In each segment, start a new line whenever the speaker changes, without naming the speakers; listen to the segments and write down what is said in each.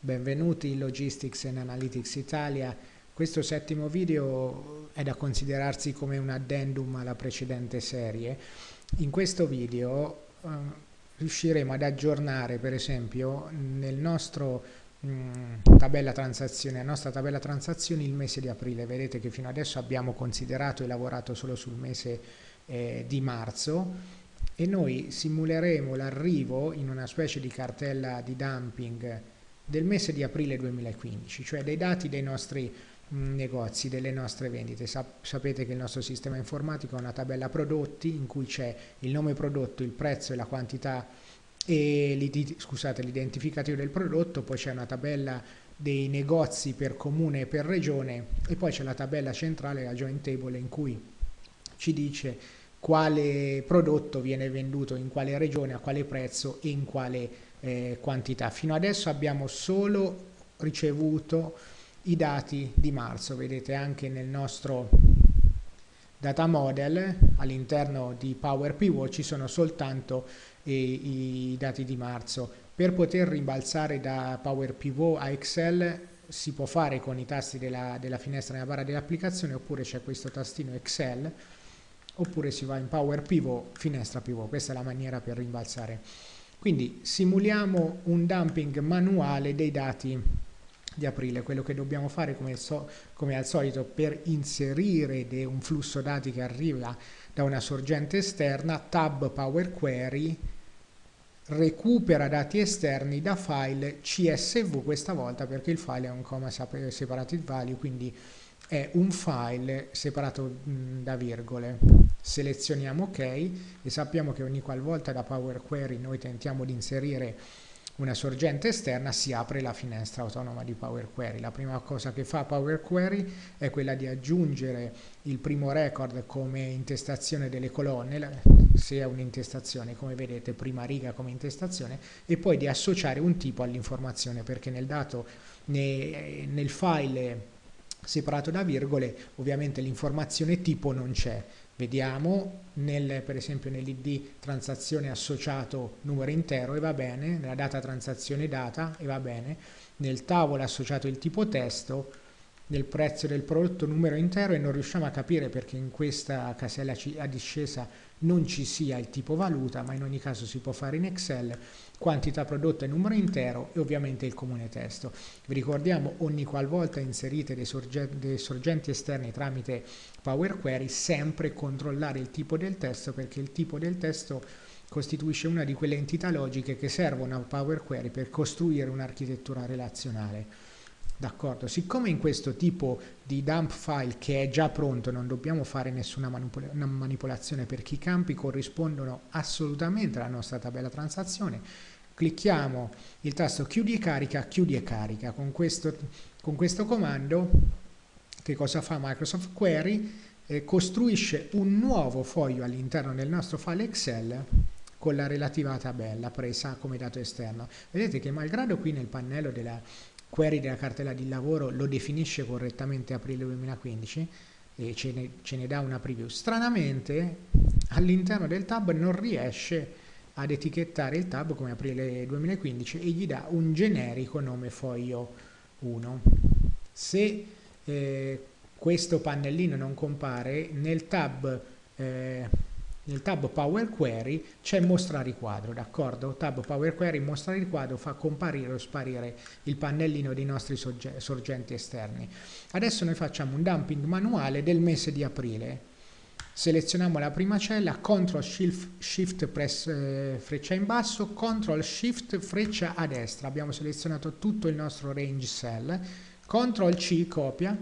benvenuti in Logistics and Analytics Italia. Questo settimo video è da considerarsi come un addendum alla precedente serie. In questo video eh, riusciremo ad aggiornare per esempio nel nostro mm, tabella transazione, la nostra tabella transazioni il mese di aprile. Vedete che fino adesso abbiamo considerato e lavorato solo sul mese eh, di marzo e noi simuleremo l'arrivo in una specie di cartella di dumping del mese di aprile 2015, cioè dei dati dei nostri mh, negozi, delle nostre vendite. Sap sapete che il nostro sistema informatico ha una tabella prodotti in cui c'è il nome prodotto, il prezzo e la quantità e l'identificativo del prodotto, poi c'è una tabella dei negozi per comune e per regione e poi c'è la tabella centrale, la joint table, in cui ci dice quale prodotto viene venduto in quale regione, a quale prezzo e in quale eh, quantità. Fino adesso abbiamo solo ricevuto i dati di marzo, vedete anche nel nostro data model all'interno di Power Pivot ci sono soltanto eh, i dati di marzo. Per poter rimbalzare da Power Pivot a Excel si può fare con i tasti della, della finestra nella barra dell'applicazione oppure c'è questo tastino Excel oppure si va in Power Pivot, finestra pivot, questa è la maniera per rimbalzare. Quindi simuliamo un dumping manuale dei dati di aprile, quello che dobbiamo fare come, so, come al solito per inserire un flusso dati che arriva da una sorgente esterna, tab Power Query, recupera dati esterni da file CSV questa volta perché il file è un comma separated value, quindi è un file separato da virgole. Selezioniamo OK e sappiamo che ogni qualvolta da Power Query noi tentiamo di inserire una sorgente esterna si apre la finestra autonoma di Power Query. La prima cosa che fa Power Query è quella di aggiungere il primo record come intestazione delle colonne, se è un'intestazione, come vedete, prima riga come intestazione, e poi di associare un tipo all'informazione, perché nel dato, nel file separato da virgole, ovviamente l'informazione tipo non c'è. Vediamo nel, per esempio nell'id transazione associato numero intero e va bene, nella data transazione data e va bene, nel tavolo associato il tipo testo, nel prezzo del prodotto numero intero e non riusciamo a capire perché in questa casella a discesa non ci sia il tipo valuta, ma in ogni caso si può fare in Excel, quantità prodotta e numero intero e ovviamente il comune testo. Vi ricordiamo ogni qualvolta inserite dei, sorge dei sorgenti esterni tramite Power Query sempre controllare il tipo del testo perché il tipo del testo costituisce una di quelle entità logiche che servono a Power Query per costruire un'architettura relazionale. D'accordo, siccome in questo tipo di dump file che è già pronto non dobbiamo fare nessuna manipol manipolazione perché i campi corrispondono assolutamente alla nostra tabella transazione, clicchiamo il tasto chiudi e carica, chiudi e carica. Con questo, con questo comando che cosa fa Microsoft Query? Eh, costruisce un nuovo foglio all'interno del nostro file Excel con la relativa tabella presa come dato esterno. Vedete che malgrado qui nel pannello della query della cartella di lavoro lo definisce correttamente aprile 2015 e ce ne, ce ne dà una preview. Stranamente all'interno del tab non riesce ad etichettare il tab come aprile 2015 e gli dà un generico nome foglio 1. Se eh, questo pannellino non compare nel tab eh, nel tab Power Query c'è mostra riquadro, d'accordo? Tab Power Query mostra riquadro fa comparire o sparire il pannellino dei nostri sorgenti esterni. Adesso noi facciamo un dumping manuale del mese di aprile. Selezioniamo la prima cella, CTRL SHIFT, shift press eh, freccia in basso, CTRL SHIFT freccia a destra. Abbiamo selezionato tutto il nostro range cell, CTRL C copia,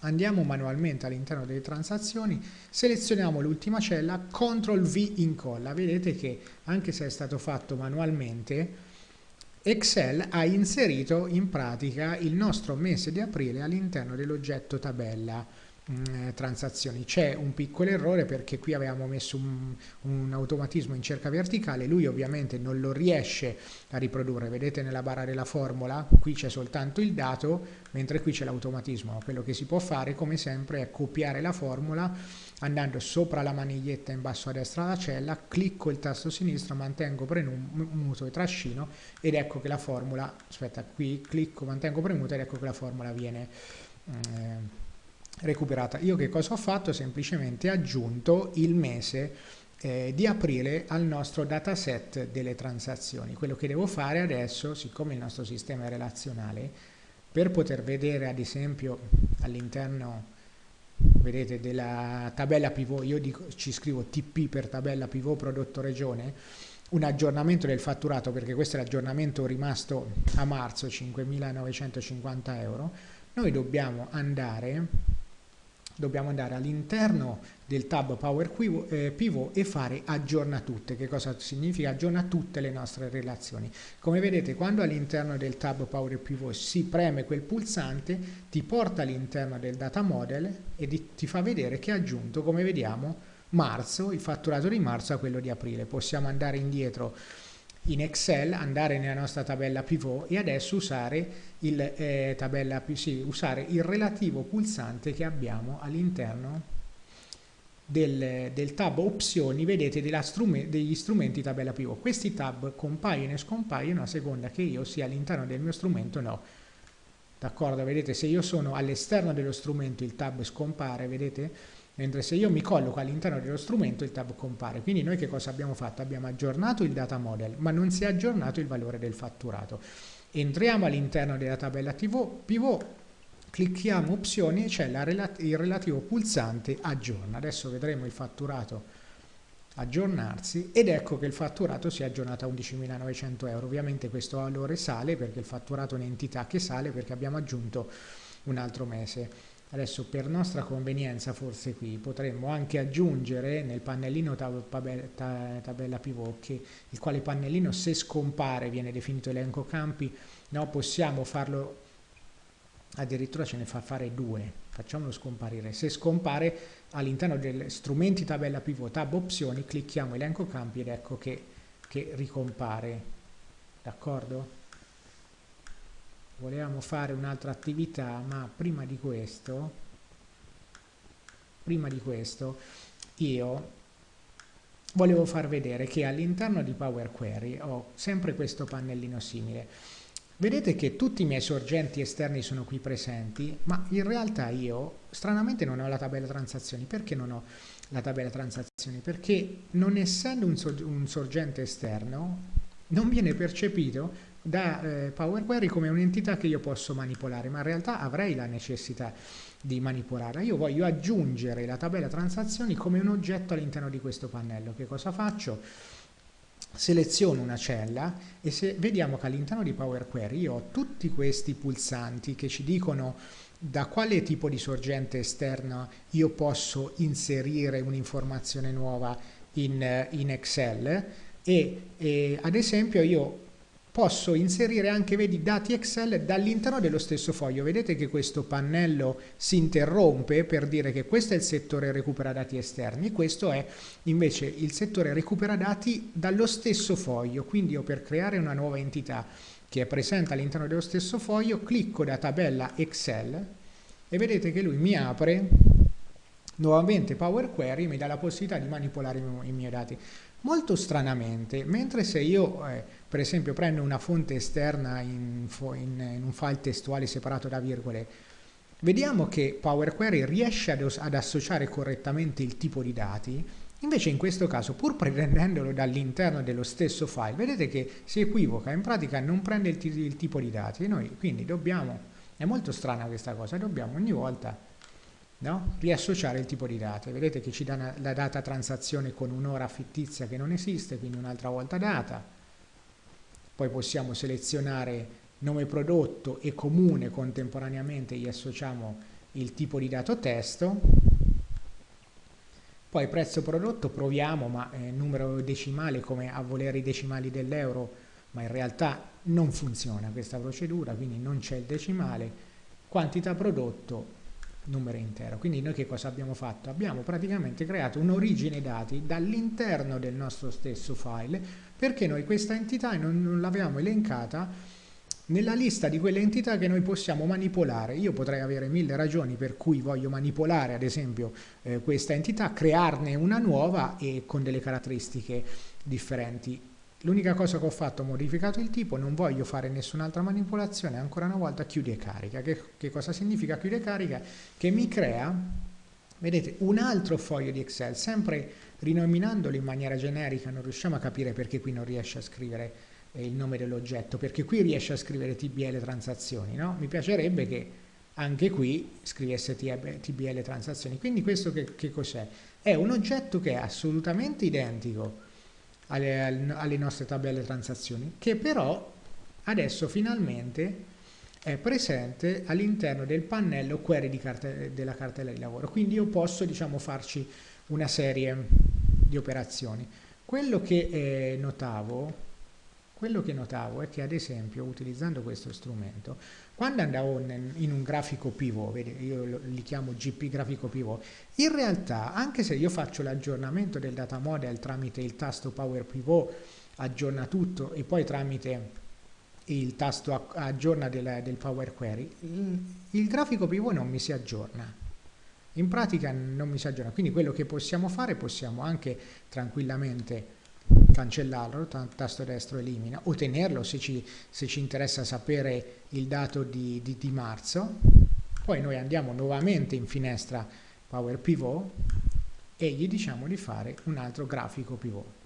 Andiamo manualmente all'interno delle transazioni, selezioniamo l'ultima cella, CTRL V incolla. Vedete che anche se è stato fatto manualmente, Excel ha inserito in pratica il nostro mese di aprile all'interno dell'oggetto tabella mh, eh, transazioni. C'è un piccolo errore perché qui avevamo messo un, un, automatismo in cerca verticale, lui ovviamente non lo riesce a riprodurre, vedete nella barra della formula, qui c'è soltanto il dato, mentre qui c'è l'automatismo. Quello che si può fare come sempre è copiare la formula andando sopra la maniglietta in basso a destra la cella, clicco il tasto sinistro, mantengo premuto e trascino ed ecco che la formula, aspetta qui, clicco, mantengo premuto ed ecco che la formula viene eh, recuperata. Io che cosa ho fatto? Semplicemente aggiunto il mese eh, di aprile al nostro dataset delle transazioni. Quello che devo fare adesso, siccome il nostro sistema è relazionale, per poter vedere ad esempio all'interno vedete della tabella pivot io dico, ci scrivo TP per tabella pivot prodotto regione un aggiornamento del fatturato perché questo è l'aggiornamento rimasto a marzo 5.950 euro noi dobbiamo andare dobbiamo andare all'interno del tab Power eh, Pivot e fare aggiorna tutte. Che cosa significa? Aggiorna tutte le nostre relazioni. Come vedete, quando all'interno del tab Power Pivot si preme quel pulsante, ti porta all'interno del data model e ti fa vedere che ha aggiunto, come vediamo, marzo, il fatturato di marzo a quello di aprile. Possiamo andare indietro in Excel, andare nella nostra tabella pivot e adesso usare il, eh, tabella, sì, usare il relativo pulsante che abbiamo all'interno del, del, tab opzioni, vedete, strume, degli strumenti tabella pivot. Questi tab compaiono e scompaiono a seconda che io sia all'interno del mio strumento o no. D'accordo? Vedete, se io sono all'esterno dello strumento il tab scompare, vedete? Mentre se io mi colloco all'interno dello strumento il tab compare. Quindi noi che cosa abbiamo fatto? Abbiamo aggiornato il data model, ma non si è aggiornato il valore del fatturato. Entriamo all'interno della tabella pivot, clicchiamo opzioni e c'è il relativo pulsante aggiorna. Adesso vedremo il fatturato aggiornarsi ed ecco che il fatturato si è aggiornato a 11.900 euro. Ovviamente questo valore sale perché il fatturato è un'entità che sale perché abbiamo aggiunto un altro mese. Adesso per nostra convenienza forse qui potremmo anche aggiungere nel pannellino tab tabella pivot il quale pannellino se scompare viene definito elenco campi, no, possiamo farlo addirittura ce ne fa fare due, facciamolo scomparire. Se scompare all'interno degli strumenti tabella pivot tab opzioni clicchiamo elenco campi ed ecco che, che ricompare, d'accordo? Volevamo fare un'altra attività ma prima di questo prima di questo io volevo far vedere che all'interno di Power Query ho sempre questo pannellino simile. Vedete che tutti i miei sorgenti esterni sono qui presenti ma in realtà io stranamente non ho la tabella transazioni. Perché non ho la tabella transazioni? Perché non essendo un, sorgente esterno non viene percepito da eh, Power Query come un'entità che io posso manipolare, ma in realtà avrei la necessità di manipolarla. Io voglio aggiungere la tabella transazioni come un oggetto all'interno di questo pannello. Che cosa faccio? Seleziono una cella e se vediamo che all'interno di Power Query io ho tutti questi pulsanti che ci dicono da quale tipo di sorgente esterna io posso inserire un'informazione nuova in, in Excel e, e ad esempio io posso inserire anche vedi, dati Excel dall'interno dello stesso foglio. Vedete che questo pannello si interrompe per dire che questo è il settore recupera dati esterni, questo è invece il settore recupera dati dallo stesso foglio. Quindi io per creare una nuova entità che è presente all'interno dello stesso foglio, clicco da tabella Excel e vedete che lui mi apre nuovamente Power Query mi dà la possibilità di manipolare i miei dati. Molto stranamente, mentre se io eh, per esempio prendo una fonte esterna in, in, in, un file testuale separato da virgole, vediamo che Power Query riesce ad, ad associare correttamente il tipo di dati, invece in questo caso pur prendendolo dall'interno dello stesso file, vedete che si equivoca, in pratica non prende il, il tipo di dati, e noi quindi dobbiamo, è molto strana questa cosa, dobbiamo ogni volta no? riassociare il tipo di data. Vedete che ci dà la data transazione con un'ora fittizia che non esiste, quindi un'altra volta data. Poi possiamo selezionare nome prodotto e comune contemporaneamente gli associamo il tipo di dato testo. Poi prezzo prodotto proviamo, ma eh, numero decimale come a volere i decimali dell'euro, ma in realtà non funziona questa procedura, quindi non c'è il decimale. Quantità prodotto numero intero. Quindi noi che cosa abbiamo fatto? Abbiamo praticamente creato un'origine dati dall'interno del nostro stesso file perché noi questa entità non, non l'avevamo elencata nella lista di quelle entità che noi possiamo manipolare. Io potrei avere mille ragioni per cui voglio manipolare ad esempio eh, questa entità, crearne una nuova e con delle caratteristiche differenti. L'unica cosa che ho fatto, ho modificato il tipo, non voglio fare nessun'altra manipolazione, ancora una volta chiude carica. Che, che cosa significa chiude carica? Che mi crea, vedete, un altro foglio di Excel, sempre rinominandolo in maniera generica, non riusciamo a capire perché qui non riesce a scrivere eh, il nome dell'oggetto, perché qui riesce a scrivere TBL transazioni, no? Mi piacerebbe che anche qui scrivesse TBL transazioni. Quindi questo che, che cos'è? È un oggetto che è assolutamente identico alle, alle nostre tabelle transazioni, che però adesso finalmente è presente all'interno del pannello query carte, della cartella di lavoro. Quindi io posso diciamo, farci una serie di operazioni. Quello che eh, notavo quello che notavo è che ad esempio utilizzando questo strumento, quando andavo in un grafico pivot, io li chiamo GP grafico pivot, in realtà anche se io faccio l'aggiornamento del data model tramite il tasto Power Pivot, aggiorna tutto e poi tramite il tasto aggiorna del, del Power Query, il, il grafico pivot non mi si aggiorna. In pratica non mi si aggiorna, quindi quello che possiamo fare possiamo anche tranquillamente cancellarlo, tasto destro elimina, o tenerlo se ci, se ci interessa sapere il dato di, di, di, marzo. Poi noi andiamo nuovamente in finestra Power Pivot e gli diciamo di fare un altro grafico pivot.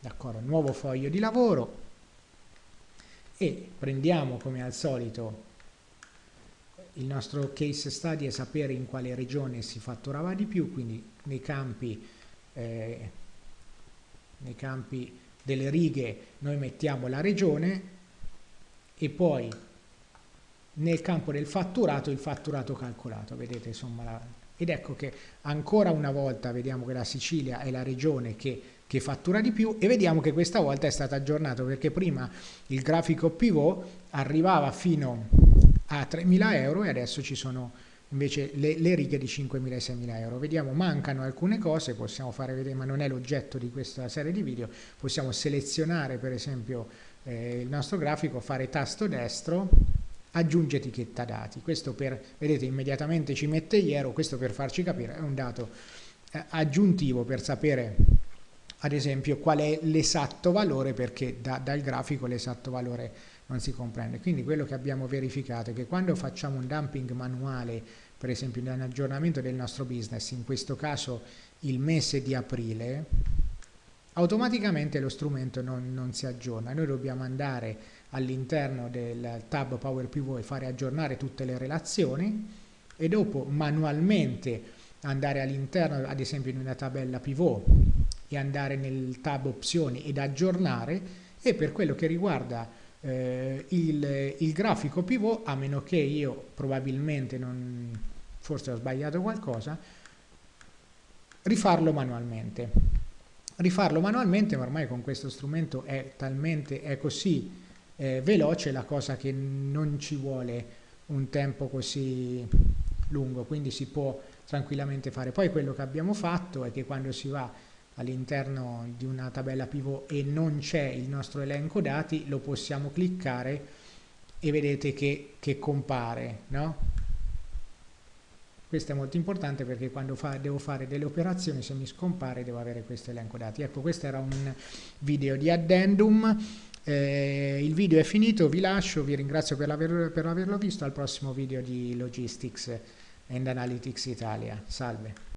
D'accordo, nuovo foglio di lavoro e prendiamo come al solito il nostro case study e sapere in quale regione si fatturava di più, quindi nei campi eh, nei campi delle righe noi mettiamo la regione e poi nel campo del fatturato il fatturato calcolato, vedete insomma, la, ed ecco che ancora una volta vediamo che la Sicilia è la regione che, che fattura di più e vediamo che questa volta è stato aggiornato perché prima il grafico pivot arrivava fino a 3.000 euro e adesso ci sono invece le, le righe di 5.000 e 6.000 euro. Vediamo, mancano alcune cose, possiamo fare vedere, ma non è l'oggetto di questa serie di video, possiamo selezionare per esempio eh, il nostro grafico, fare tasto destro, aggiunge etichetta dati, questo per, vedete immediatamente ci mette iero, questo per farci capire, è un dato eh, aggiuntivo per sapere ad esempio qual è l'esatto valore perché da, dal grafico l'esatto valore non si comprende. Quindi quello che abbiamo verificato è che quando facciamo un dumping manuale, per esempio in un aggiornamento del nostro business, in questo caso il mese di aprile, automaticamente lo strumento non, non si aggiorna. Noi dobbiamo andare all'interno del tab Power Pivot e fare aggiornare tutte le relazioni e dopo manualmente andare all'interno, ad esempio in una tabella pivot, e andare nel tab opzioni ed aggiornare e per quello che riguarda eh, il, il, grafico pivot a meno che io probabilmente non forse ho sbagliato qualcosa rifarlo manualmente. Rifarlo manualmente ma ormai con questo strumento è talmente è così eh, veloce la cosa che non ci vuole un tempo così lungo quindi si può tranquillamente fare. Poi quello che abbiamo fatto è che quando si va all'interno di una tabella pivot e non c'è il nostro elenco dati, lo possiamo cliccare e vedete che, che compare, no? Questo è molto importante perché quando fa, devo fare delle operazioni, se mi scompare devo avere questo elenco dati. Ecco, questo era un video di addendum. Eh, il video è finito, vi lascio, vi ringrazio per, aver, per averlo visto, al prossimo video di Logistics and Analytics Italia. Salve.